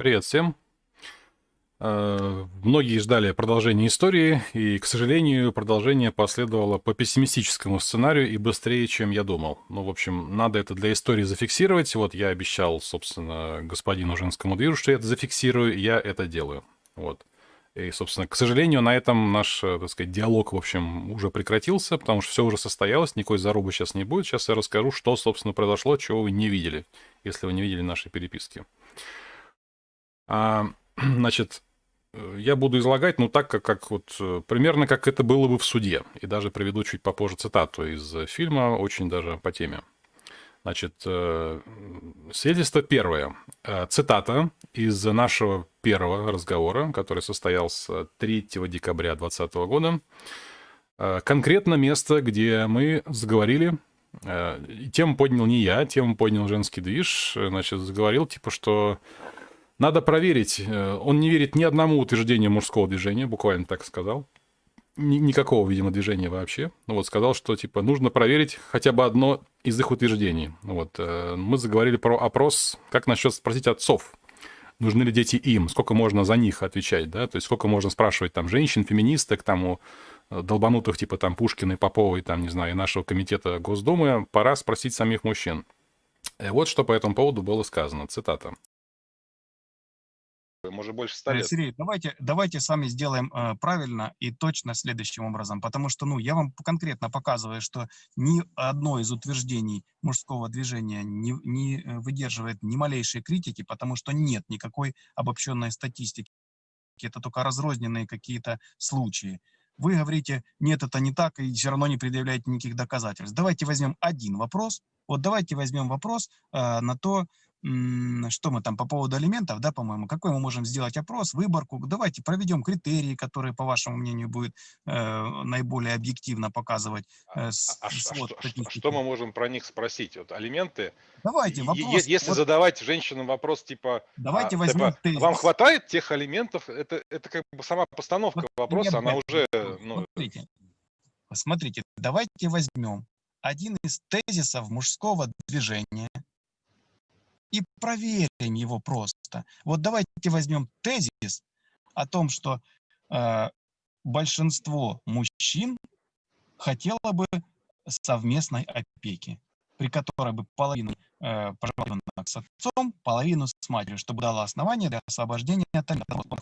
Привет всем. Э, многие ждали продолжения истории, и, к сожалению, продолжение последовало по пессимистическому сценарию и быстрее, чем я думал. Ну, в общем, надо это для истории зафиксировать. Вот я обещал, собственно, господину женскому движу, что я это зафиксирую, я это делаю. Вот. И, собственно, к сожалению, на этом наш, э, так сказать, диалог, в общем, уже прекратился, потому что все уже состоялось, никакой зарубы сейчас не будет. Сейчас я расскажу, что, собственно, произошло, чего вы не видели, если вы не видели наши переписки. А, значит, э, я буду излагать, ну, так, как, как вот, э, примерно как это было бы в суде. И даже приведу чуть попозже цитату из фильма, очень даже по теме. Значит, э, свидетельство первое. Цитата из нашего первого разговора, который состоялся 3 декабря 2020 года. Конкретно место, где мы заговорили, тему поднял не я, тему поднял женский движ, значит, заговорил, типа, что надо проверить. Э, он не верит ни одному утверждению мужского движения, буквально так сказал. Никакого, видимо, движения вообще. Ну вот сказал, что типа нужно проверить хотя бы одно из их утверждений. Ну вот э, мы заговорили про опрос, как насчет спросить отцов, нужны ли дети им, сколько можно за них отвечать, да, то есть сколько можно спрашивать там женщин, феминисток, там у э, долбанутых типа там Пушкина и Поповой, там, не знаю, нашего комитета Госдумы, пора спросить самих мужчин. И вот что по этому поводу было сказано, цитата может, больше 100 э, лет. Сергей, давайте, давайте с вами сделаем э, правильно и точно следующим образом, потому что, ну, я вам конкретно показываю, что ни одно из утверждений мужского движения не, не э, выдерживает ни малейшей критики, потому что нет никакой обобщенной статистики. Это только разрозненные какие-то случаи. Вы говорите, нет, это не так, и все равно не предъявляете никаких доказательств. Давайте возьмем один вопрос. Вот давайте возьмем вопрос э, на то, что мы там по поводу алиментов, да, по-моему, какой мы можем сделать опрос, выборку. Давайте проведем критерии, которые, по вашему мнению, будут э, наиболее объективно показывать э, с, а, а, свод а, что, что мы можем про них спросить? Вот алименты. Давайте вопрос. Если вот, задавать женщинам вопрос типа, давайте а, возьмем типа, вам хватает тех алиментов? Это это как бы сама постановка вот, вопроса, она уже. Ну... Смотрите, смотрите, давайте возьмем один из тезисов мужского движения и проверим его просто. Вот давайте возьмем тезис о том, что э, большинство мужчин хотело бы совместной опеки, при которой бы половину э, проживала с отцом, половину с матерью, чтобы дало основание для освобождения от алиментов.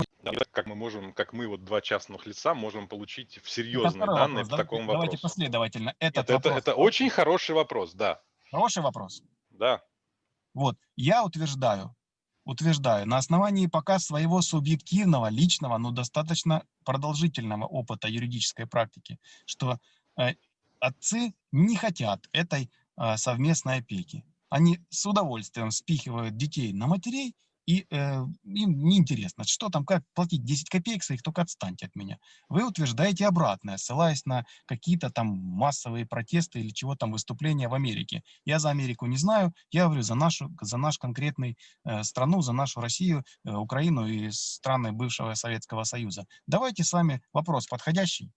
Как мы можем, как мы вот два частных лица можем получить серьезные данные вопрос, в таком давайте вопросе? Давайте последовательно. Этот Нет, это, это очень хороший вопрос, да. Хороший вопрос. Да. Вот, я утверждаю, утверждаю, на основании пока своего субъективного, личного, но достаточно продолжительного опыта юридической практики, что э, отцы не хотят этой э, совместной опеки. Они с удовольствием спихивают детей на матерей и э, им неинтересно, что там, как платить 10 копеек своих, только отстаньте от меня. Вы утверждаете обратное, ссылаясь на какие-то там массовые протесты или чего там выступления в Америке. Я за Америку не знаю, я говорю за нашу, за наш конкретный э, страну, за нашу Россию, э, Украину и страны бывшего Советского Союза. Давайте с вами вопрос подходящий.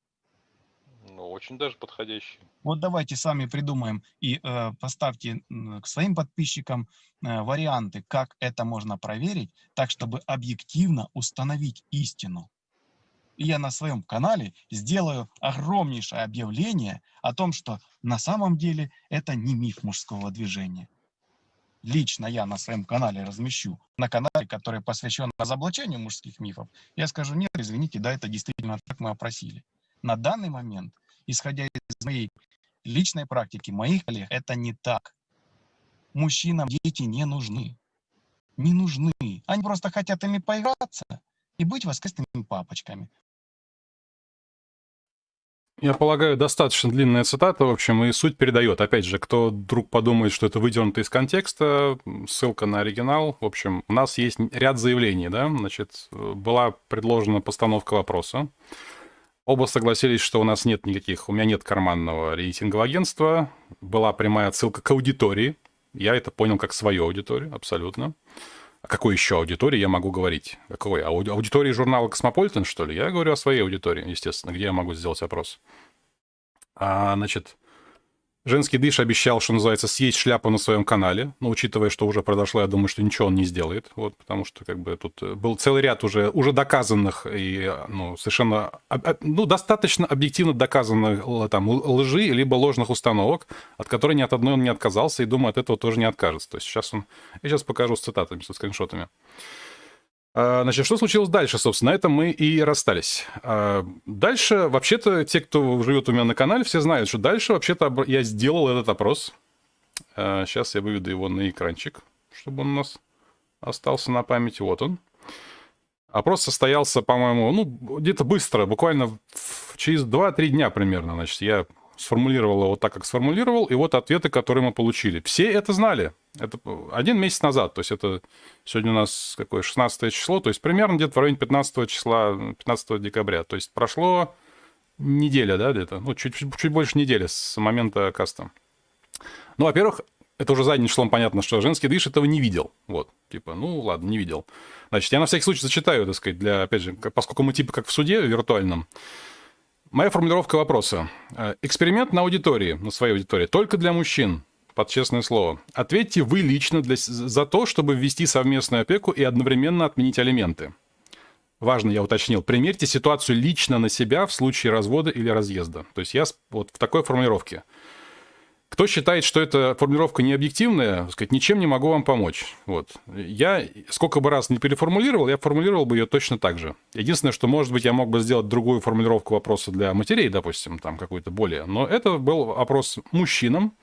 Ну, очень даже подходящий. Вот давайте сами придумаем и э, поставьте к своим подписчикам э, варианты, как это можно проверить, так, чтобы объективно установить истину. И я на своем канале сделаю огромнейшее объявление о том, что на самом деле это не миф мужского движения. Лично я на своем канале размещу, на канале, который посвящен разоблачению мужских мифов, я скажу, нет, извините, да, это действительно так мы опросили. На данный момент исходя из моей личной практики, моих коллег, это не так. Мужчинам дети не нужны. Не нужны. Они просто хотят ими поиграться и быть воскресными папочками. Я полагаю, достаточно длинная цитата, в общем, и суть передает. Опять же, кто вдруг подумает, что это выдернуто из контекста, ссылка на оригинал. В общем, у нас есть ряд заявлений, да, значит, была предложена постановка вопроса. Оба согласились, что у нас нет никаких, у меня нет карманного рейтингового агентства. Была прямая отсылка к аудитории. Я это понял как свою аудиторию, абсолютно. О какой еще аудитории я могу говорить? Какой? Ауди аудитории журнала «Космополитен», что ли? Я говорю о своей аудитории, естественно, где я могу сделать опрос. А, значит, Женский дыш обещал, что называется, съесть шляпу на своем канале, но учитывая, что уже произошло, я думаю, что ничего он не сделает, вот, потому что как бы тут э, был целый ряд уже, уже доказанных и ну, совершенно, ну, достаточно объективно доказанных там лжи, либо ложных установок, от которой ни от одной он не отказался, и думаю, от этого тоже не откажется. То есть сейчас он, я сейчас покажу с цитатами, со скриншотами. А, значит, что случилось дальше, собственно, на этом мы и расстались. А, дальше, вообще-то, те, кто живет у меня на канале, все знают, что дальше, вообще-то, я сделал этот опрос. Сейчас а, я выведу его на экранчик, чтобы он у нас остался на памяти. Вот он. Опрос состоялся, по-моему, ну, где-то быстро, буквально через 2-3 дня примерно. Значит, я сформулировал его так, как сформулировал, и вот ответы, которые мы получили. Все это знали. Это один месяц назад, то есть это сегодня у нас какое 16 число, то есть примерно где-то в районе 15 числа, 15 декабря. То есть прошло неделя, да, где-то, ну, чуть, чуть больше недели с момента каста. Ну, во-первых, это уже задним числом понятно, что женский дыш этого не видел. Вот, типа, ну, ладно, не видел. Значит, я на всякий случай зачитаю, так сказать, для, опять же, поскольку мы типа как в суде виртуальном, Моя формулировка вопроса. Э, эксперимент на аудитории, на своей аудитории, только для мужчин, под честное слово. Ответьте вы лично для, за то, чтобы ввести совместную опеку и одновременно отменить алименты. Важно, я уточнил. Примерьте ситуацию лично на себя в случае развода или разъезда. То есть я вот в такой формулировке. Кто считает, что эта формулировка не объективная, сказать, ничем не могу вам помочь. Вот. Я сколько бы раз не переформулировал, я формулировал бы ее точно так же. Единственное, что, может быть, я мог бы сделать другую формулировку вопроса для матерей, допустим, там какую-то более. Но это был опрос мужчинам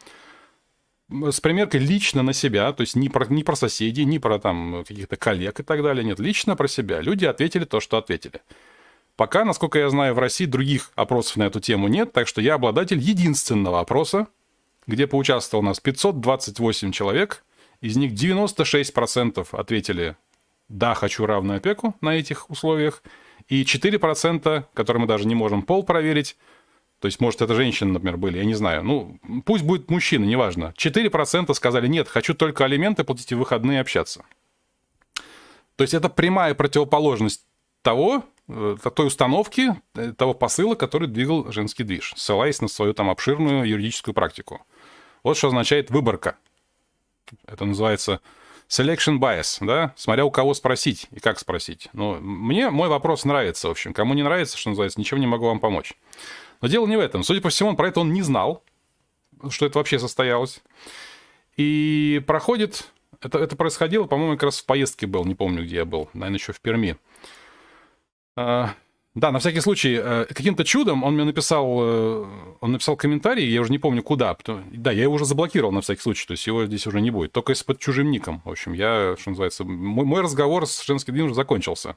с примеркой лично на себя, то есть не про, не про соседей, не про там каких-то коллег и так далее, нет, лично про себя. Люди ответили то, что ответили. Пока, насколько я знаю, в России других опросов на эту тему нет, так что я обладатель единственного опроса, где поучаствовало у нас 528 человек, из них 96% ответили «да, хочу равную опеку на этих условиях», и 4%, которые мы даже не можем пол проверить, то есть, может, это женщины, например, были, я не знаю. Ну, пусть будет мужчина, неважно. 4% сказали, нет, хочу только алименты платить и выходные общаться. То есть, это прямая противоположность того, э, той установки, э, того посыла, который двигал женский движ, ссылаясь на свою там обширную юридическую практику. Вот что означает выборка. Это называется selection bias, да, смотря у кого спросить и как спросить. Но мне мой вопрос нравится, в общем. Кому не нравится, что называется, ничем не могу вам помочь. Но дело не в этом. Судя по всему, он про это он не знал, что это вообще состоялось. И проходит... Это, это происходило, по-моему, как раз в поездке был, не помню, где я был, наверное, еще в Перми. Да, на всякий случай, э, каким-то чудом он мне написал, э, он написал комментарий, я уже не помню куда. Да, я его уже заблокировал на всякий случай, то есть его здесь уже не будет. Только под чужим ником. В общем, я, что называется, мой, мой разговор с женским движем уже закончился.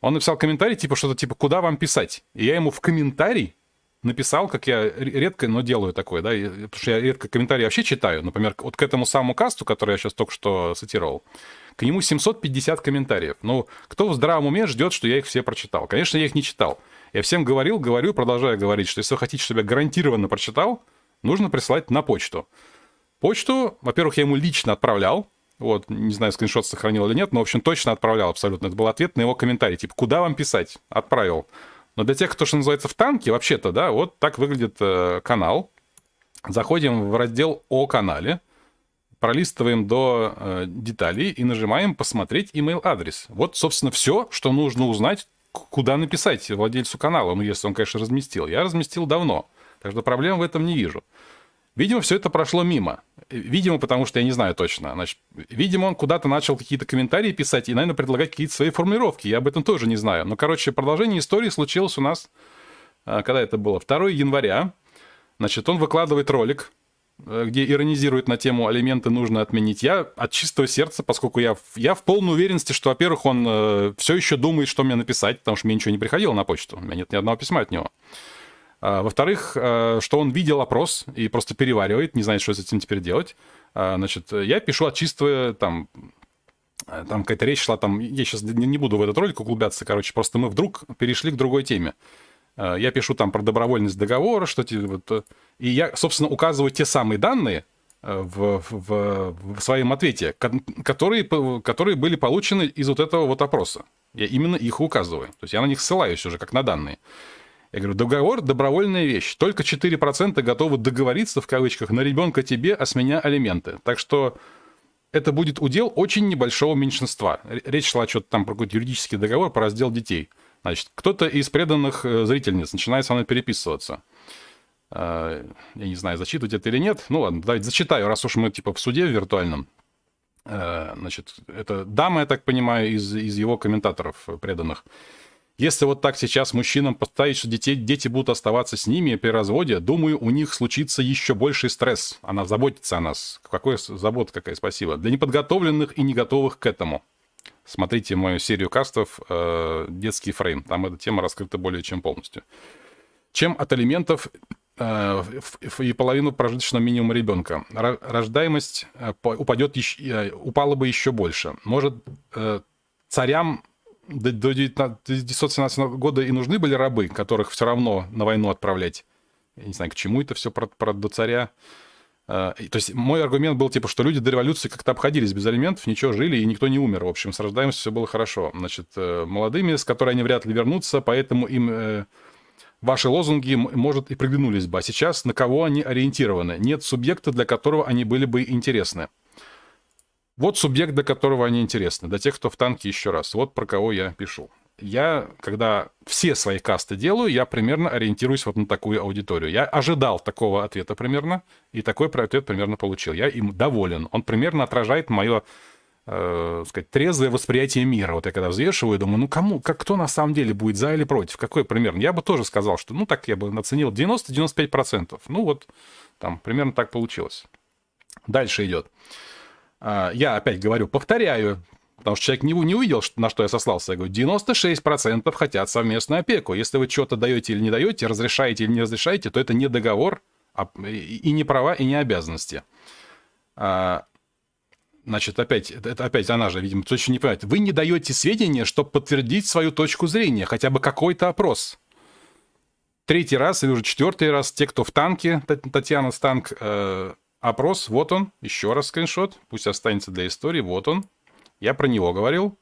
Он написал комментарий, типа что-то типа, куда вам писать? И я ему в комментарий написал, как я редко, но делаю такое, да, потому что я редко комментарии вообще читаю. Например, вот к этому самому касту, который я сейчас только что цитировал, к нему 750 комментариев. Ну, кто в здравом уме ждет, что я их все прочитал? Конечно, я их не читал. Я всем говорил, говорю, продолжаю говорить, что если вы хотите, чтобы я гарантированно прочитал, нужно присылать на почту. Почту, во-первых, я ему лично отправлял, вот, не знаю, скриншот сохранил или нет, но, в общем, точно отправлял абсолютно. Это был ответ на его комментарий, типа, куда вам писать? Отправил. Но для тех, кто, что называется, в танке, вообще-то, да, вот так выглядит э, канал. Заходим в раздел «О канале», пролистываем до э, деталей и нажимаем «Посмотреть email адрес». Вот, собственно, все, что нужно узнать, куда написать владельцу канала, ну, если он, конечно, разместил. Я разместил давно, так что проблем в этом не вижу. Видимо, все это прошло мимо. Видимо, потому что я не знаю точно. Значит, видимо, он куда-то начал какие-то комментарии писать и, наверное, предлагать какие-то свои формулировки. Я об этом тоже не знаю. Но, короче, продолжение истории случилось у нас, э, когда это было, 2 января. Значит, он выкладывает ролик, Э, где иронизирует на тему алименты нужно отменить. Я от чистого сердца, поскольку я, я в полной уверенности, что, во-первых, он э, все еще думает, что мне написать, потому что мне ничего не приходило на почту. У меня нет ни одного письма от него. А, во-вторых, э, что он видел опрос и просто переваривает, не знает, что с этим теперь делать. А, значит, я пишу от чистого, там, э, там какая-то речь шла, там, я сейчас не буду в этот ролик углубляться, короче, просто мы вдруг перешли к другой теме. Э, я пишу там про добровольность договора, что вот, э, и я, собственно, указываю те самые данные э, в, в, в своем ответе, которые, которые были получены из вот этого вот опроса. Я именно их указываю. То есть я на них ссылаюсь уже как на данные. Я говорю, договор – добровольная вещь. Только 4% готовы договориться, в кавычках, на ребенка тебе, а с меня алименты. Так что это будет удел очень небольшого меньшинства. Речь шла что-то там про какой-то юридический договор по раздел детей. Значит, кто-то из преданных э, зрительниц начинает со мной переписываться. Э, я не знаю, зачитывать это или нет. Ну ладно, давайте зачитаю, раз уж мы типа в суде виртуальном. Э, значит, это дама, я так понимаю, из, из его комментаторов преданных. Если вот так сейчас мужчинам поставить, что детей, дети будут оставаться с ними при разводе, думаю, у них случится еще больший стресс. Она заботится о нас. Какой забота какая, спасибо. Для неподготовленных и не готовых к этому. Смотрите мою серию кастов э, «Детский фрейм». Там эта тема раскрыта более чем полностью. Чем от алиментов э, и половину прожиточного минимума ребенка. Рождаемость э, упадет, упала бы еще больше. Может, царям до 1917 года и нужны были рабы, которых все равно на войну отправлять. Я не знаю, к чему это все про, про до царя. А, то есть мой аргумент был, типа, что люди до революции как-то обходились без алиментов, ничего, жили, и никто не умер. В общем, с рождаемостью все было хорошо. Значит, э, молодыми, с которой они вряд ли вернутся, поэтому им э, ваши лозунги, может, и приглянулись бы. А сейчас на кого они ориентированы? Нет субъекта, для которого они были бы интересны. Вот субъект, до которого они интересны, до тех, кто в танке еще раз. Вот про кого я пишу. Я, когда все свои касты делаю, я примерно ориентируюсь вот на такую аудиторию. Я ожидал такого ответа примерно, и такой ответ примерно получил. Я им доволен. Он примерно отражает мое э, сказать, трезвое восприятие мира. Вот я когда взвешиваю, думаю, ну кому, как, кто на самом деле будет за или против? Какой примерно? Я бы тоже сказал, что, ну так я бы оценил 90-95%. Ну вот, там, примерно так получилось. Дальше идет. А, я опять говорю, повторяю, потому что человек не, не увидел, на что я сослался. Я говорю, 96% хотят совместную опеку. Если вы что-то даете или не даете, разрешаете или не разрешаете, то это не договор, а, и не права, и не обязанности. А, значит, опять, это опять она же, видимо, точно не понимает. Вы не даете сведения, чтобы подтвердить свою точку зрения, хотя бы какой-то опрос. Третий раз или уже четвертый раз те, кто в танке, Татьяна Станк, э, Опрос, вот он, еще раз скриншот, пусть останется для истории, вот он. Я про него говорил.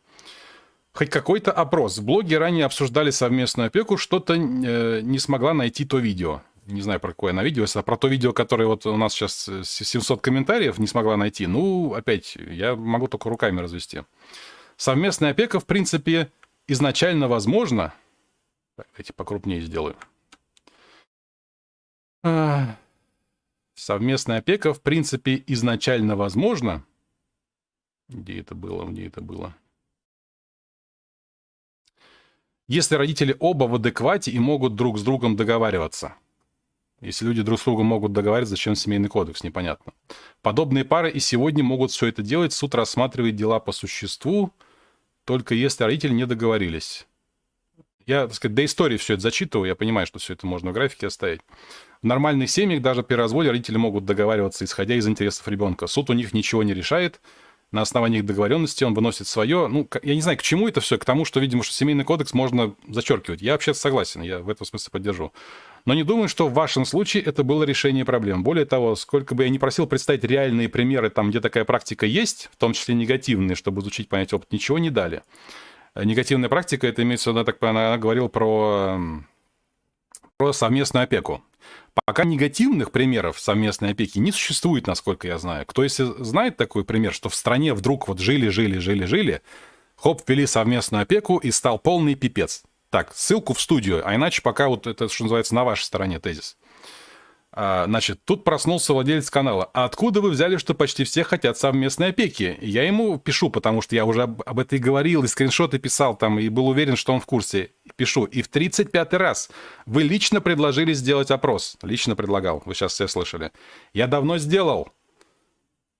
Хоть какой-то опрос. В блоге ранее обсуждали совместную опеку, что-то э, не смогла найти то видео. Не знаю, про какое она видео. Если про то видео, которое вот у нас сейчас 700 э, комментариев, не смогла найти, ну, опять, я могу только руками развести. Совместная опека, в принципе, изначально возможно. Так, эти покрупнее сделаю. Совместная опека, в принципе, изначально возможна. Где это было? Где это было? Если родители оба в адеквате и могут друг с другом договариваться. Если люди друг с другом могут договариваться, зачем семейный кодекс, непонятно. Подобные пары и сегодня могут все это делать. Суд рассматривает дела по существу, только если родители не договорились. Я, так сказать, до истории все это зачитываю, я понимаю, что все это можно в графике оставить. В нормальных семьях даже при разводе родители могут договариваться, исходя из интересов ребенка. Суд у них ничего не решает. На основании их договоренности он выносит свое. Ну, я не знаю, к чему это все, к тому, что, видимо, что семейный кодекс можно зачеркивать. Я вообще согласен, я в этом смысле поддержу. Но не думаю, что в вашем случае это было решение проблем. Более того, сколько бы я ни просил представить реальные примеры, там, где такая практика есть, в том числе негативные, чтобы изучить, понять опыт, ничего не дали. Негативная практика, это имеется в виду, так она говорила про, про совместную опеку. Пока негативных примеров совместной опеки не существует, насколько я знаю. Кто если знает такой пример, что в стране вдруг вот жили, жили, жили, жили, хоп, ввели совместную опеку и стал полный пипец. Так, ссылку в студию, а иначе пока вот это, что называется, на вашей стороне тезис. А, значит, тут проснулся владелец канала. А откуда вы взяли, что почти все хотят совместной опеки? Я ему пишу, потому что я уже об, об этом и говорил, и скриншоты писал там, и был уверен, что он в курсе. Пишу. И в 35-й раз вы лично предложили сделать опрос. Лично предлагал, вы сейчас все слышали. Я давно сделал.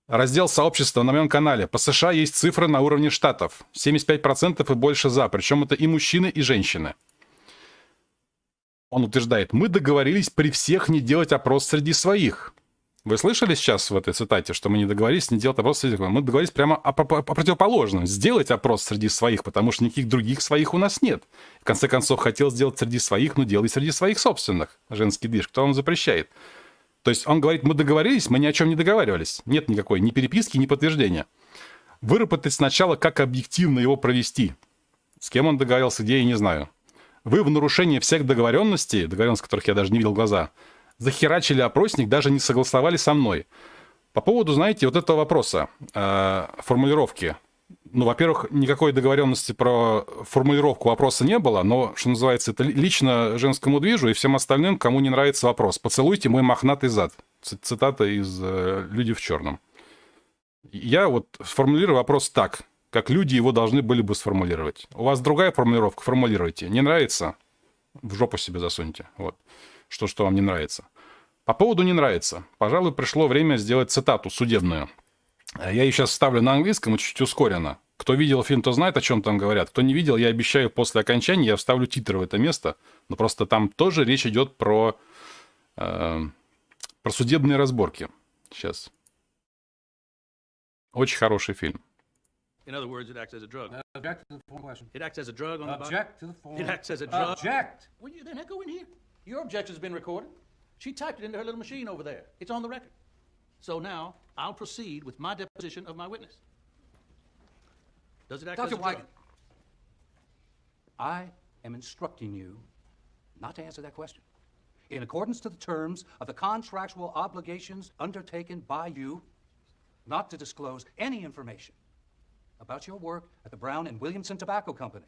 Раздел сообщества на моем канале. По США есть цифры на уровне штатов. 75% и больше за. Причем это и мужчины, и женщины. Он утверждает, мы договорились при всех не делать опрос среди своих. Вы слышали сейчас в этой цитате, что мы не договорились не делать опрос среди своих? Мы договорились прямо о, о, о противоположном. Сделать опрос среди своих, потому что никаких других своих у нас нет. В конце концов, хотел сделать среди своих, но делай среди своих собственных. Женский движ. Кто вам запрещает? То есть он говорит, мы договорились, мы ни о чем не договаривались. Нет никакой ни переписки, ни подтверждения. Выработать сначала, как объективно его провести. С кем он договорился, где, я не знаю. Вы в нарушение всех договоренностей, договоренностей, которых я даже не видел глаза, захерачили опросник, даже не согласовали со мной. По поводу, знаете, вот этого вопроса, э, формулировки. Ну, во-первых, никакой договоренности про формулировку вопроса не было, но, что называется, это лично женскому движу и всем остальным, кому не нравится вопрос. «Поцелуйте мой мохнатый зад». Цитата из э, «Люди в черном». Я вот сформулирую вопрос так, как люди его должны были бы сформулировать. У вас другая формулировка, формулируйте. Не нравится? В жопу себе засуньте. Вот. Что, что вам не нравится. По поводу «не нравится». Пожалуй, пришло время сделать цитату судебную. Я ее сейчас вставлю на английском и чуть ускоренно. Кто видел фильм, то знает, о чем там говорят. Кто не видел, я обещаю, после окончания я вставлю титр в это место. Но просто там тоже речь идет про, э, про судебные разборки. Сейчас. Очень хороший фильм. In other words, it acts as a drug. Object to the form question. It acts as a drug on the body. Object to the form. It acts as a drug. Object. Well, you then go in here. Your objection's been recorded. She typed it into her little machine over there. It's on the record. So now I'll proceed with my deposition of my witness. Does it act Dr. as a drug? Wigan, I am instructing you not to answer that question. In accordance to the terms of the contractual obligations undertaken by you, not to disclose any information about your work at the Brown and Williamson Tobacco Company,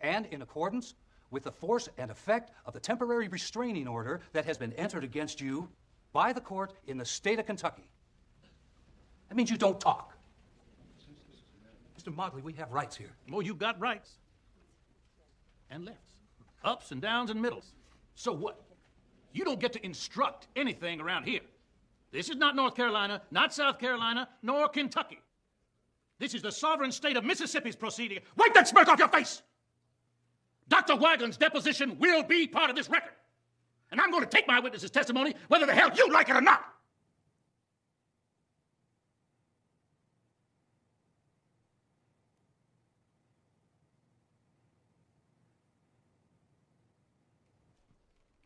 and in accordance with the force and effect of the temporary restraining order that has been entered against you by the court in the state of Kentucky. That means you don't talk. Mr. Motley, we have rights here. Well, you've got rights and lefts, ups and downs and middles. So what? You don't get to instruct anything around here. This is not North Carolina, not South Carolina, nor Kentucky. This is the sovereign state of Mississippi's proceeding. Wipe that smirk off your face! Dr. Wagland's deposition will be part of this record. And I'm going to take my witness's testimony whether the hell you like it or not.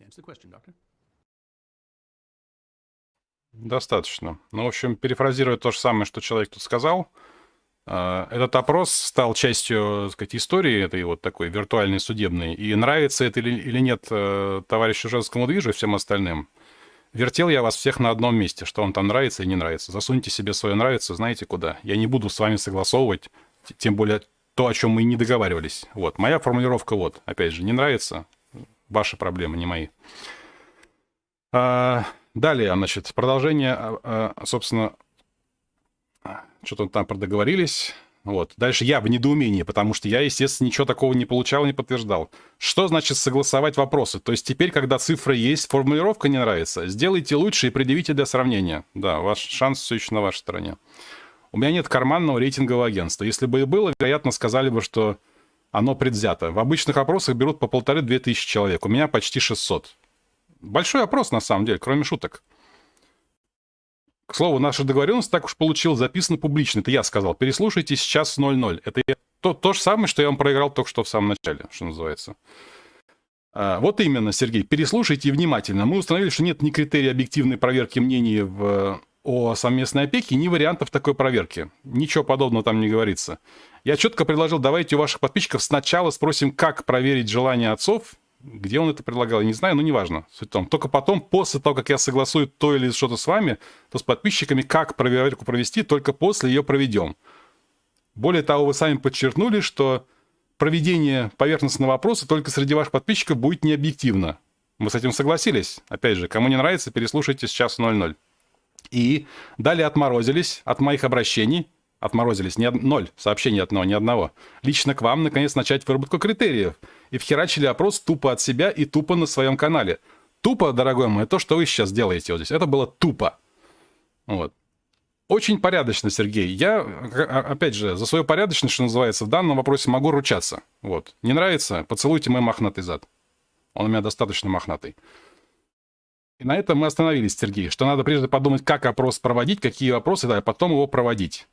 Answer the question, doctor. Достаточно. Ну, в общем, перефразируя то же самое, что человек тут сказал, э, этот опрос стал частью, так сказать, истории этой вот такой виртуальной судебной. И нравится это или, или нет э, товарищу женскому движу и всем остальным, вертел я вас всех на одном месте, что вам там нравится и не нравится. Засуньте себе свое нравится, знаете куда. Я не буду с вами согласовывать, тем более то, о чем мы и не договаривались. Вот, моя формулировка вот, опять же, не нравится, ваши проблемы, не мои. А, Далее, значит, продолжение, а, а, собственно, что-то там продоговорились. Вот. Дальше я в недоумении, потому что я, естественно, ничего такого не получал не подтверждал. Что значит согласовать вопросы? То есть теперь, когда цифра есть, формулировка не нравится, сделайте лучше и предъявите для сравнения. Да, ваш шанс все еще на вашей стороне. У меня нет карманного рейтингового агентства. Если бы и было, вероятно, сказали бы, что оно предвзято. В обычных опросах берут по полторы-две тысячи человек. У меня почти 600. Большой опрос, на самом деле, кроме шуток. К слову, наша договоренность так уж получилась, записана публично. Это я сказал. Переслушайте сейчас 0-0. Это я... то, то же самое, что я вам проиграл только что в самом начале, что называется. А, вот именно, Сергей, переслушайте внимательно. Мы установили, что нет ни критерия объективной проверки мнений в, о совместной опеке, ни вариантов такой проверки. Ничего подобного там не говорится. Я четко предложил, давайте у ваших подписчиков сначала спросим, как проверить желание отцов, где он это предлагал, я не знаю, но неважно. Суть в том. Только потом, после того, как я согласую то или что-то с вами, то с подписчиками, как проверку провести, только после ее проведем. Более того, вы сами подчеркнули, что проведение поверхностного вопроса только среди ваших подписчиков будет необъективно. Вы с этим согласились? Опять же, кому не нравится, переслушайте сейчас 00. И далее отморозились от моих обращений, отморозились, ни од... ноль сообщений от одного, ни одного. Лично к вам, наконец, начать выработку критериев – и вхерачили опрос тупо от себя и тупо на своем канале. Тупо, дорогой мой, то, что вы сейчас делаете вот здесь, это было тупо. Вот. Очень порядочно, Сергей. Я, а, опять же, за свою порядочность, что называется, в данном вопросе могу ручаться. Вот. Не нравится? Поцелуйте мой мохнатый зад. Он у меня достаточно мохнатый. И на этом мы остановились, Сергей, что надо прежде подумать, как опрос проводить, какие вопросы, да, а потом его проводить.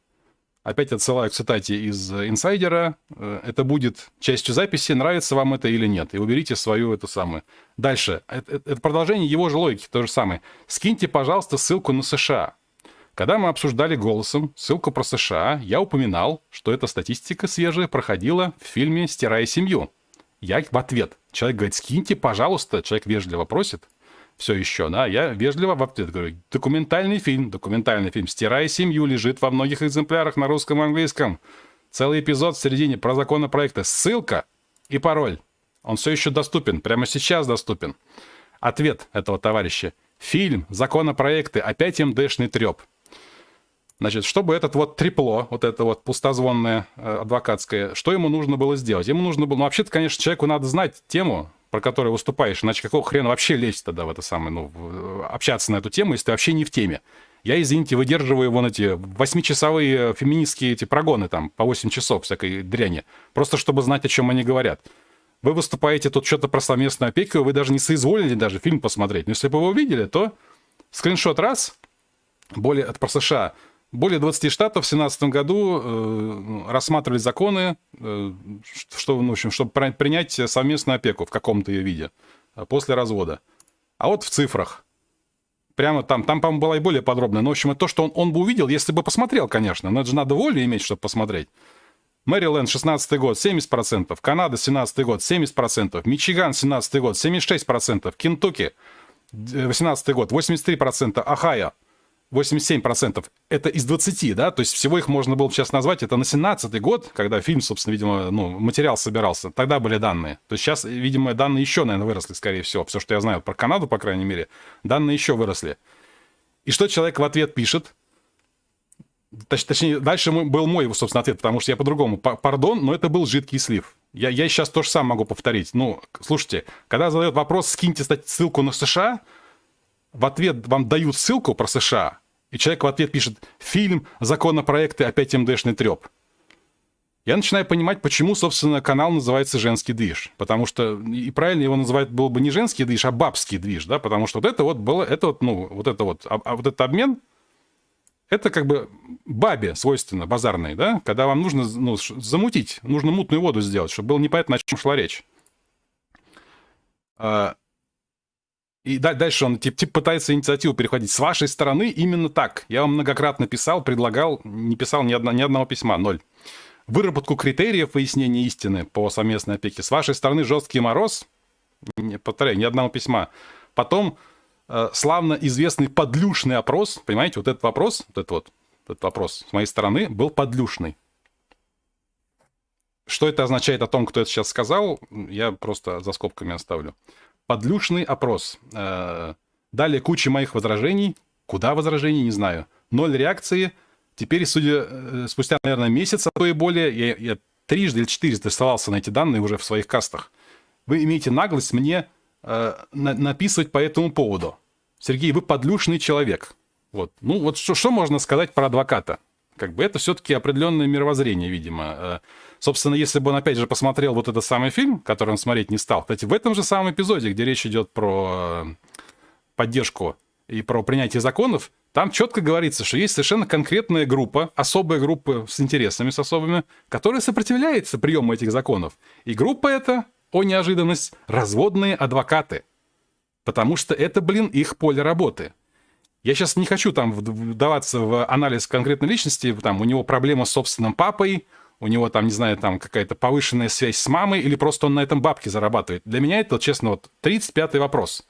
Опять отсылаю к цитате из инсайдера. Э, это будет частью записи, нравится вам это или нет. И уберите свою эту самую. Дальше. Это, это продолжение его же логики, то же самое. Скиньте, пожалуйста, ссылку на США. Когда мы обсуждали голосом ссылку про США, я упоминал, что эта статистика свежая проходила в фильме «Стирая семью». Я в ответ. Человек говорит, скиньте, пожалуйста. Человек вежливо просит. Все еще, да. Я вежливо в ответ говорю, документальный фильм, документальный фильм «Стирая семью» лежит во многих экземплярах на русском и английском. Целый эпизод в середине про законопроекта. Ссылка и пароль. Он все еще доступен, прямо сейчас доступен. Ответ этого товарища. Фильм, законопроекты, опять МДшный треп. Значит, чтобы этот вот трепло, вот это вот пустозвонное э, адвокатское, что ему нужно было сделать? Ему нужно было, ну, вообще-то, конечно, человеку надо знать тему, про которую выступаешь, иначе какого хрена вообще лезть тогда в это самое, ну, в, общаться на эту тему, если ты вообще не в теме. Я, извините, выдерживаю вон эти восьмичасовые феминистские эти прогоны там, по 8 часов всякой дряни, просто чтобы знать, о чем они говорят. Вы выступаете тут что-то про совместную опеку, вы даже не соизволили даже фильм посмотреть. Но если бы вы увидели, то скриншот раз, более, от про США – более 20 штатов в 2017 году э, рассматривали законы, э, что, ну, в общем, чтобы принять совместную опеку в каком-то ее виде э, после развода. А вот в цифрах. Прямо там, там, по-моему, была и более подробная. Но, в общем, это то, что он, он бы увидел, если бы посмотрел, конечно. Но это же надо волю иметь, чтобы посмотреть. Мэриленд, 16 год, 70%. Канада, 17 год, 70%. Мичиган, 17 год, 76%. Кентукки, 18 год, 83%. Ахайо, 87% это из 20, да, то есть всего их можно было сейчас назвать, это на 17 год, когда фильм, собственно, видимо, ну, материал собирался, тогда были данные. То есть сейчас, видимо, данные еще, наверное, выросли, скорее всего. Все, что я знаю про Канаду, по крайней мере, данные еще выросли. И что человек в ответ пишет? Точ, точнее, дальше был мой, собственно, ответ, потому что я по-другому. Пардон, но это был жидкий слив. Я, я сейчас тоже сам могу повторить. Ну, слушайте, когда задают вопрос, скиньте ссылку на США, в ответ вам дают ссылку про США, и человек в ответ пишет «Фильм, законопроекты, опять МДшный треп». Я начинаю понимать, почему, собственно, канал называется «Женский движ». Потому что, и правильно его называть было бы не «Женский движ», а «Бабский движ», да, потому что вот это вот было, это вот, ну, вот это вот, а, а вот этот обмен, это как бы бабе свойственно, базарной, да, когда вам нужно ну, замутить, нужно мутную воду сделать, чтобы было непонятно, о чем шла речь. А, и дальше он типа, пытается инициативу переходить. С вашей стороны именно так. Я вам многократно писал, предлагал, не писал ни, одно, ни одного письма, ноль. Выработку критериев выяснения истины по совместной опеке. С вашей стороны жесткий мороз, повторяю, ни одного письма. Потом э, славно известный подлюшный опрос. Понимаете, вот этот вопрос, вот этот вот, этот вопрос с моей стороны был подлюшный. Что это означает о том, кто это сейчас сказал, я просто за скобками оставлю подлюшный опрос. Э, далее куча моих возражений. Куда возражений, не знаю. Ноль реакции. Теперь, судя, э, спустя, наверное, месяц, а то и более, я, я трижды или четырежды ссылался на эти данные уже в своих кастах. Вы имеете наглость мне э, на, написывать по этому поводу. Сергей, вы подлюшный человек. Вот. Ну, вот что, что можно сказать про адвоката? Как бы это все-таки определенное мировоззрение, видимо. Собственно, если бы он опять же посмотрел вот этот самый фильм, который он смотреть не стал, кстати, в этом же самом эпизоде, где речь идет про э, поддержку и про принятие законов, там четко говорится, что есть совершенно конкретная группа, особая группа с интересами с особыми, которая сопротивляется приему этих законов. И группа эта, о неожиданность, разводные адвокаты. Потому что это, блин, их поле работы. Я сейчас не хочу там вдаваться в анализ конкретной личности, там у него проблема с собственным папой, у него там, не знаю, там какая-то повышенная связь с мамой, или просто он на этом бабки зарабатывает. Для меня это, честно, вот 35-й вопрос.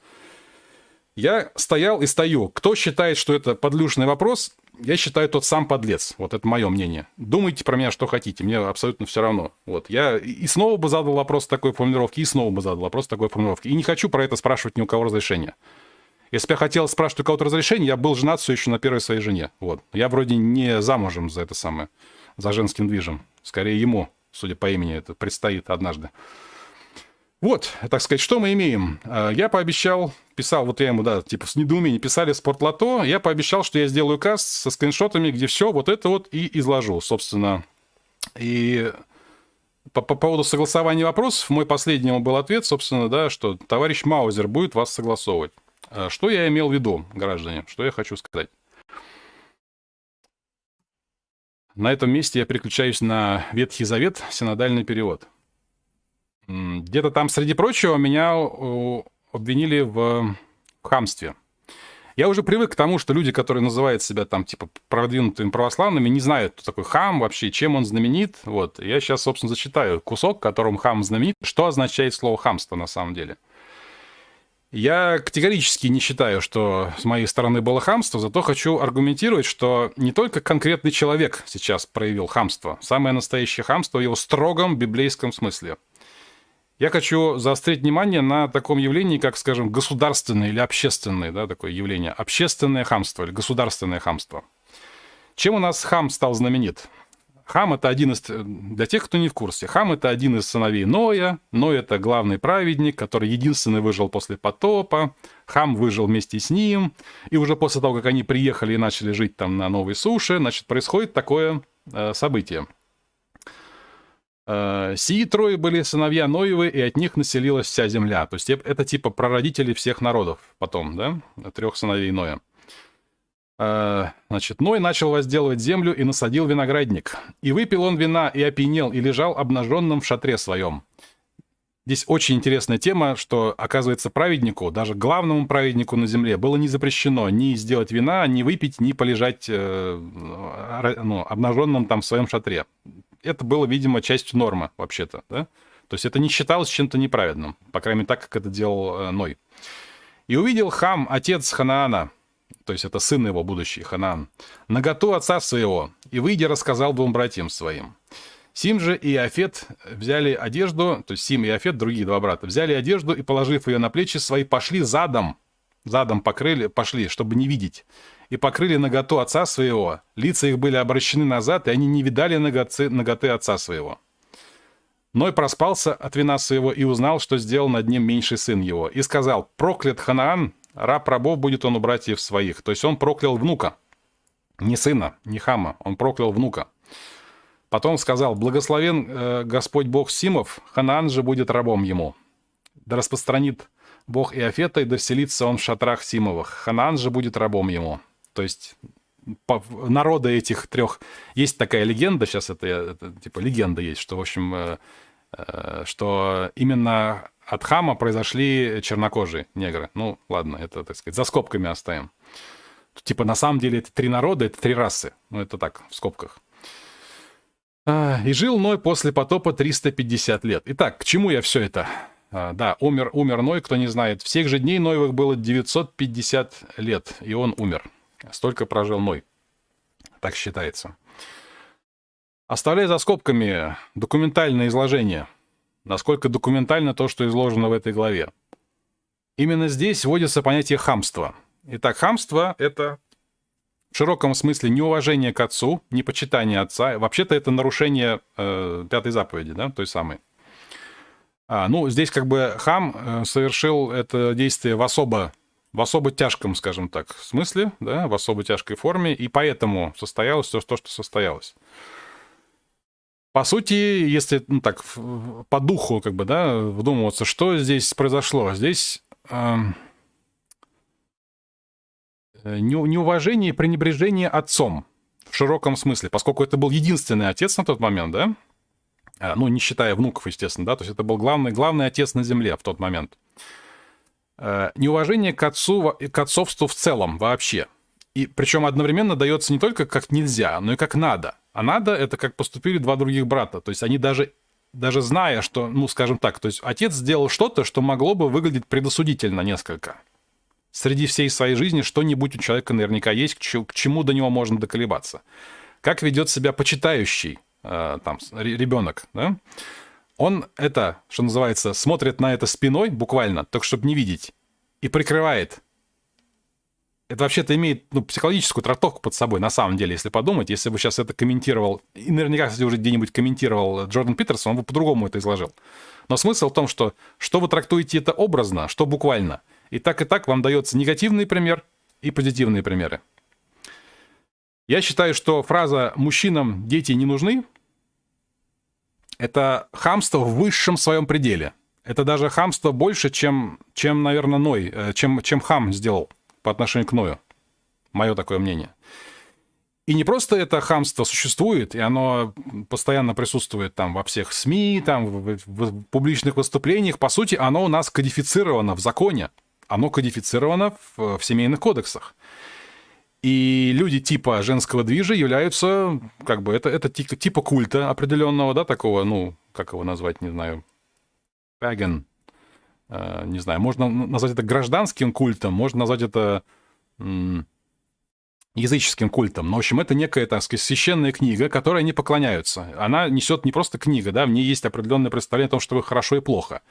Я стоял и стою. Кто считает, что это подлюшный вопрос, я считаю тот сам подлец. Вот это мое мнение. Думайте про меня, что хотите. Мне абсолютно все равно. Вот. Я и снова бы задал вопрос такой формулировки, и снова бы задал вопрос такой формулировки. И не хочу про это спрашивать ни у кого разрешения. Если бы я хотел спрашивать у кого-то разрешения, я был женат все еще на первой своей жене. Вот. Я вроде не замужем за это самое, за женским движем. Скорее ему, судя по имени, это предстоит однажды. Вот, так сказать, что мы имеем? А, я пообещал, писал, вот я ему, да, типа с недоумением писали спортлото, я пообещал, что я сделаю каст со скриншотами, где все вот это вот и изложу, собственно. И по, по поводу согласования вопросов, мой последний был ответ, собственно, да, что товарищ Маузер будет вас согласовывать. А, что я имел в виду, граждане, что я хочу сказать? На этом месте я переключаюсь на Ветхий Завет, синодальный перевод. Где-то там, среди прочего, меня обвинили в хамстве. Я уже привык к тому, что люди, которые называют себя там, типа, продвинутыми православными, не знают, кто такой хам вообще, чем он знаменит. Вот. Я сейчас, собственно, зачитаю кусок, которым хам знаменит, что означает слово хамство на самом деле. Я категорически не считаю, что с моей стороны было хамство, зато хочу аргументировать, что не только конкретный человек сейчас проявил хамство. Самое настоящее хамство в его строгом библейском смысле – я хочу заострить внимание на таком явлении, как, скажем, государственное или общественное, да, такое явление. Общественное хамство или государственное хамство. Чем у нас хам стал знаменит? Хам — это один из... Для тех, кто не в курсе, Хам — это один из сыновей Ноя. Ной — это главный праведник, который единственный выжил после потопа. Хам выжил вместе с ним. И уже после того, как они приехали и начали жить там на новой суше, значит, происходит такое э, событие — Э, Сии трое были сыновья Ноевы, и от них населилась вся земля. То есть это типа прародители всех народов потом, да? Трех сыновей Ноя. Э, значит, Ной начал возделывать землю и насадил виноградник. И выпил он вина, и опьянел, и лежал обнаженным в шатре своем. Здесь очень интересная тема, что, оказывается, праведнику, даже главному праведнику на земле, было не запрещено ни сделать вина, ни выпить, ни полежать э, ну, обнаженным там в своем шатре это было, видимо, частью нормы вообще-то, да? То есть это не считалось чем-то неправедным, по крайней мере, так, как это делал э, Ной. «И увидел Хам, отец Ханаана, то есть это сын его будущий, Ханаан, наготу отца своего, и, выйдя, рассказал двум братьям своим. Сим же и Афет взяли одежду, то есть Сим и Афет, другие два брата, взяли одежду и, положив ее на плечи свои, пошли задом, задом покрыли, пошли, чтобы не видеть и покрыли наготу отца своего. Лица их были обращены назад, и они не видали ноготы, ноготы отца своего. Ной проспался от вина своего и узнал, что сделал над ним меньший сын его. И сказал, проклят Ханаан, раб рабов будет он у братьев своих. То есть он проклял внука. Не сына, не хама, он проклял внука. Потом сказал, благословен э, Господь Бог Симов, Ханаан же будет рабом ему. Да распространит Бог Иофета, и да вселится он в шатрах Симовых. Ханаан же будет рабом ему. То есть народа этих трех... Есть такая легенда, сейчас это, это типа легенда есть, что, в общем, э, э, что именно от Хама произошли чернокожие негры. Ну, ладно, это, так сказать, за скобками оставим. Типа, на самом деле, это три народа, это три расы. Ну, это так, в скобках. А, и жил Ной после потопа 350 лет. Итак, к чему я все это? А, да, умер, умер Ной, кто не знает. Всех же дней Ноевых было 950 лет, и он умер. Столько прожил Ной. Так считается. Оставляя за скобками документальное изложение. Насколько документально то, что изложено в этой главе. Именно здесь вводится понятие хамства. Итак, хамство — это в широком смысле неуважение к отцу, непочитание отца. Вообще-то это нарушение э, пятой заповеди, да, той самой. А, ну, здесь как бы хам э, совершил это действие в особо в особо тяжком, скажем так, смысле, да, в особо тяжкой форме, и поэтому состоялось все то, что состоялось. По сути, если ну, так по духу как бы, да, вдумываться, что здесь произошло, здесь э, неуважение и пренебрежение отцом в широком смысле, поскольку это был единственный отец на тот момент, да, а, ну, не считая внуков, естественно, да, то есть это был главный, главный отец на земле в тот момент – Э, неуважение к, отцу, к отцовству в целом вообще. И причем одновременно дается не только как нельзя, но и как надо. А надо это как поступили два других брата. То есть они даже, даже зная, что, ну, скажем так, то есть отец сделал что-то, что могло бы выглядеть предосудительно несколько. Среди всей своей жизни что-нибудь у человека наверняка есть, к чему до него можно доколебаться. Как ведет себя почитающий э, там, ребенок, да? Он это, что называется, смотрит на это спиной, буквально, только чтобы не видеть, и прикрывает. Это вообще-то имеет ну, психологическую трактовку под собой, на самом деле, если подумать. Если бы сейчас это комментировал, и наверняка, кстати, уже где-нибудь комментировал Джордан Питерсон, он бы по-другому это изложил. Но смысл в том, что что вы трактуете это образно, что буквально. И так и так вам дается негативный пример и позитивные примеры. Я считаю, что фраза «мужчинам дети не нужны» это хамство в высшем своем пределе. Это даже хамство больше, чем, чем наверное, Ной, э, чем, чем хам сделал по отношению к Ною. Мое такое мнение. И не просто это хамство существует, и оно постоянно присутствует там во всех СМИ, там в, в, в публичных выступлениях. По сути, оно у нас кодифицировано в законе. оно кодифицировано в, в семейных кодексах. И люди типа женского движа являются, как бы, это, это типа, культа определенного, да, такого, ну, как его назвать, не знаю, паген, э, не знаю, можно назвать это гражданским культом, можно назвать это языческим культом. Но, в общем, это некая, так сказать, священная книга, которой они поклоняются. Она несет не просто книга, да, в ней есть определенное представление о том, что хорошо и плохо.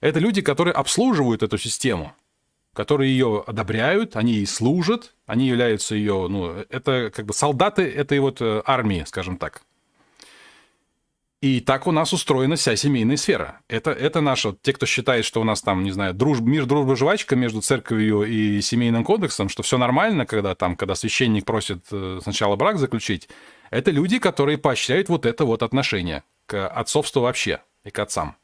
Это люди, которые обслуживают эту систему которые ее одобряют, они ей служат, они являются ее, ну, это как бы солдаты этой вот э, армии, скажем так. И так у нас устроена вся семейная сфера. Это, это наше, те, кто считает, что у нас там, не знаю, дружба, мир, дружба, жвачка между церковью и семейным кодексом, что все нормально, когда там, когда священник просит э, сначала брак заключить, это люди, которые поощряют вот это вот отношение к отцовству вообще и к отцам.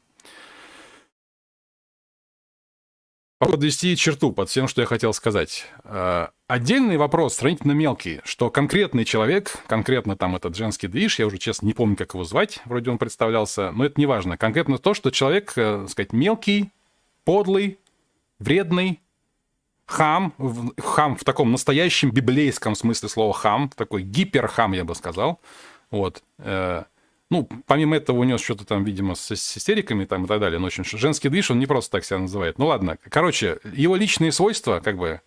подвести черту под всем, что я хотел сказать. Отдельный вопрос, сравнительно мелкий, что конкретный человек, конкретно там этот женский движ, я уже, честно, не помню, как его звать, вроде он представлялся, но это не важно. Конкретно то, что человек, э, так сказать, мелкий, подлый, вредный, хам, хам в таком настоящем библейском смысле слова хам, такой гиперхам, я бы сказал, вот, э, ну, помимо этого, у него что-то там, видимо, с, с истериками там и так далее. Но очень женский движ, он не просто так себя называет. Ну, ладно. Короче, его личные свойства, как бы,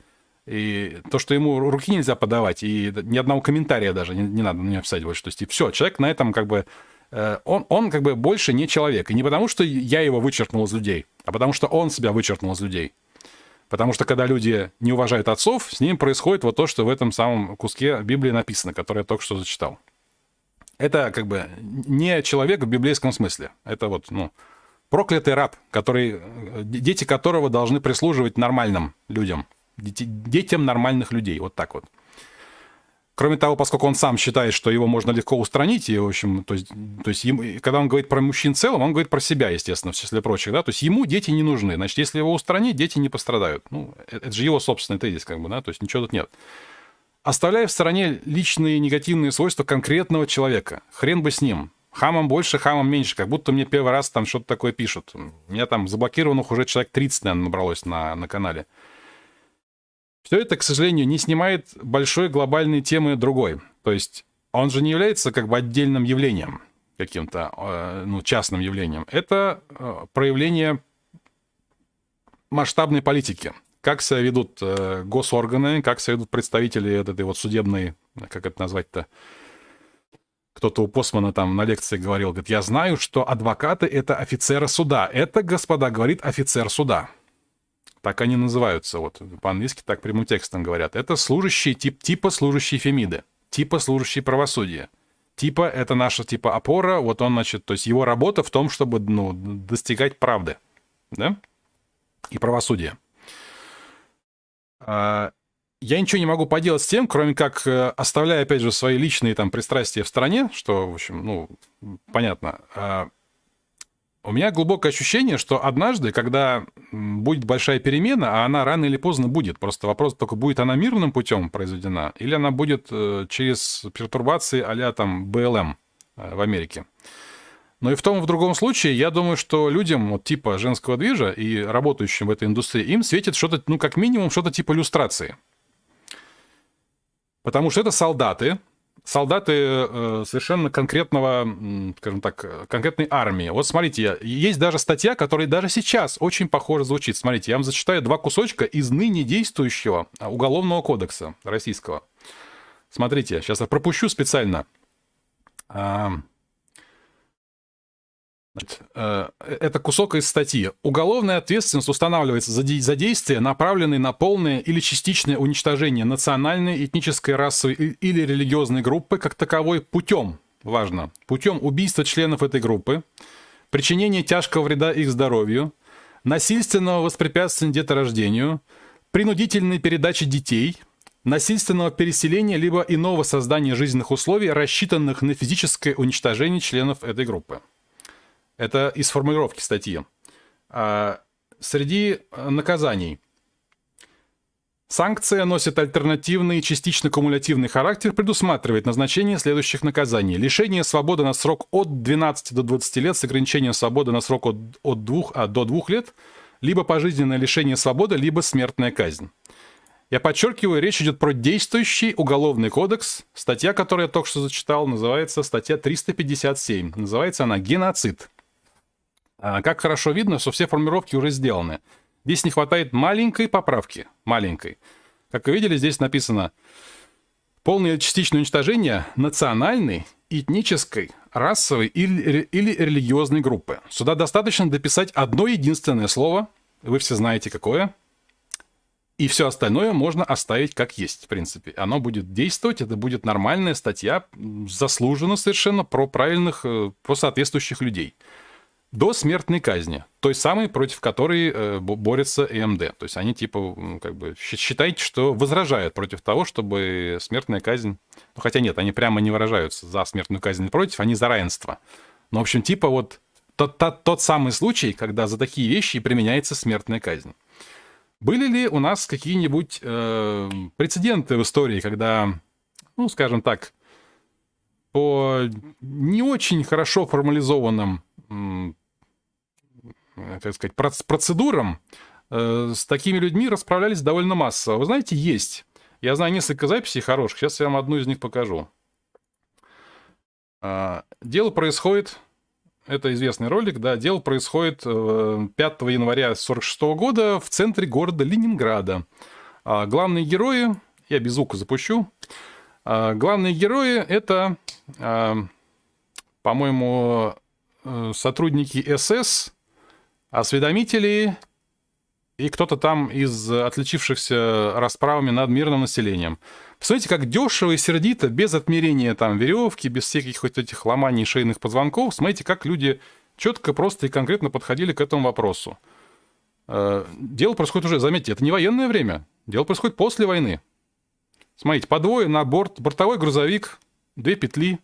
и то, что ему руки нельзя подавать, и ни одного комментария даже не, не надо на него писать. То есть, и все, человек на этом как бы... Э, он, он как бы больше не человек. И не потому, что я его вычеркнул из людей, а потому, что он себя вычеркнул из людей. Потому что когда люди не уважают отцов, с ним происходит вот то, что в этом самом куске Библии написано, который я только что зачитал. Это как бы не человек в библейском смысле. Это вот, ну, проклятый раб, который, дети которого должны прислуживать нормальным людям, детям нормальных людей, вот так вот. Кроме того, поскольку он сам считает, что его можно легко устранить, и, в общем, то есть, то есть ему, когда он говорит про мужчин в целом, он говорит про себя, естественно, в числе прочих, да, то есть ему дети не нужны, значит, если его устранить, дети не пострадают. Ну, это же его собственный тезис, как бы, да, то есть ничего тут нет оставляя в стороне личные негативные свойства конкретного человека. Хрен бы с ним. Хамом больше, хамом меньше. Как будто мне первый раз там что-то такое пишут. У меня там заблокированных уже человек 30, наверное, набралось на, на канале. Все это, к сожалению, не снимает большой глобальной темы другой. То есть он же не является как бы отдельным явлением, каким-то э, ну, частным явлением. Это э, проявление масштабной политики как себя ведут э, госорганы, как себя ведут представители этой вот судебной, как это назвать-то, кто-то у Посмана там на лекции говорил, говорит, я знаю, что адвокаты — это офицеры суда. Это, господа, говорит офицер суда. Так они называются, вот по-английски так прямым текстом говорят. Это служащие, тип, типа служащие Фемиды, типа служащие правосудия. Типа это наша типа опора, вот он, значит, то есть его работа в том, чтобы ну, достигать правды, да, и правосудия. А, я ничего не могу поделать с тем, кроме как э, оставляя, опять же, свои личные там пристрастия в стране, что, в общем, ну, понятно. У меня глубокое ощущение, что однажды, когда будет большая перемена, а она рано или поздно будет, просто вопрос только, будет она мирным путем произведена, или она будет э, через пертурбации а там БЛМ э, в Америке. Но и в том и в другом случае, я думаю, что людям вот типа женского движа и работающим в этой индустрии, им светит что-то, ну, как минимум, что-то типа иллюстрации. Потому что это солдаты, солдаты э, совершенно конкретного, скажем так, конкретной армии. Вот смотрите, есть даже статья, которая даже сейчас очень похоже звучит. Смотрите, я вам зачитаю два кусочка из ныне действующего Уголовного кодекса российского. Смотрите, сейчас я пропущу специально. Э, это кусок из статьи. Уголовная ответственность устанавливается за, де- за действия, направленные на полное или частичное уничтожение национальной, этнической, расовой или религиозной группы как таковой путем, важно, путем убийства членов этой группы, причинения тяжкого вреда их здоровью, насильственного воспрепятствования деторождению, принудительной передачи детей, насильственного переселения либо иного создания жизненных условий, рассчитанных на физическое уничтожение членов этой группы. Это из формулировки статьи. А, среди э, наказаний. Санкция носит альтернативный частично кумулятивный характер, предусматривает назначение следующих наказаний. Лишение свободы на срок от 12 до 20 лет с ограничением свободы на срок от, от 2 а, до 2 лет, либо пожизненное лишение свободы, либо смертная казнь. Я подчеркиваю, речь идет про действующий уголовный кодекс. Статья, которую я только что зачитал, называется статья 357. Называется она «Геноцид». А, как хорошо видно, что все формулировки уже сделаны. Здесь не хватает маленькой поправки. Маленькой. Как вы видели, здесь написано полное частичное уничтожение национальной, этнической, расовой или, или религиозной группы. Сюда достаточно дописать одно единственное слово, вы все знаете какое, и все остальное можно оставить как есть, в принципе. Оно будет действовать, это будет нормальная статья, заслуженно совершенно про правильных, э, про соответствующих людей до смертной казни, той самой, против которой э, борется ЭМД. То есть они типа, как бы, считайте, что возражают против того, чтобы смертная казнь... Ну, хотя нет, они прямо не выражаются за смертную казнь против, они за равенство. Но, в общем, типа вот тот, тот, тот самый случай, когда за такие вещи применяется смертная казнь. Были ли у нас какие-нибудь э, прецеденты в истории, когда, ну, скажем так, по не очень хорошо формализованным так сказать, процедурам э, с такими людьми расправлялись довольно массово. Вы знаете, есть. Я знаю несколько записей хороших. Сейчас я вам одну из них покажу. А, дело происходит... Это известный ролик, да. Дело происходит 5 э, января 1946 года в центре города Ленинграда. А, главные герои... Я без звука запущу. А, главные герои — это, по-моему, сотрудники СС, осведомители и кто-то там из отличившихся расправами над мирным населением. Посмотрите, как дешево и сердито, без отмерения там веревки, без всяких хоть этих ломаний шейных позвонков. Смотрите, как люди четко, просто и конкретно подходили к этому вопросу. Э, дело происходит уже, заметьте, это не военное время. Дело происходит после войны. Смотрите, по двое на борт, бортовой грузовик, две петли,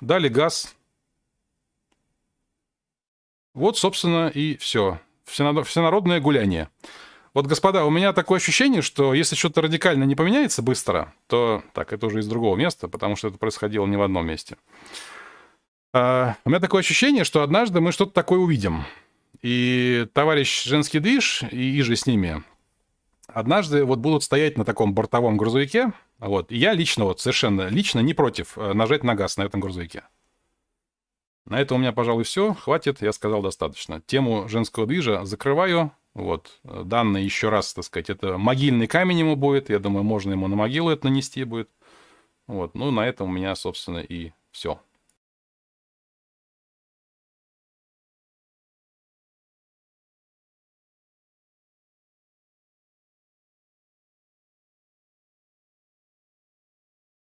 дали газ, вот, собственно, и все. Всенародное гуляние. Вот, господа, у меня такое ощущение, что если что-то радикально не поменяется быстро, то... Так, это уже из другого места, потому что это происходило не в одном месте. А, у меня такое ощущение, что однажды мы что-то такое увидим. И товарищ женский движ и, и же с ними однажды вот будут стоять на таком бортовом грузовике. Вот. И я лично, вот совершенно лично не против э, нажать на газ на этом грузовике. На этом у меня, пожалуй, все. Хватит, я сказал достаточно. Тему женского движа закрываю. Вот, данные еще раз, так сказать, это могильный камень ему будет. Я думаю, можно ему на могилу это нанести будет. Вот, ну, на этом у меня, собственно, и все.